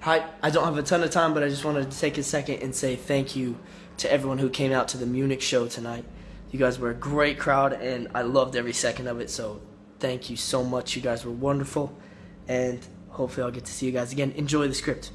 Hi, I don't have a ton of time, but I just wanted to take a second and say thank you to everyone who came out to the Munich show tonight. You guys were a great crowd, and I loved every second of it. So, thank you so much. You guys were wonderful, and hopefully, I'll get to see you guys again. Enjoy the script.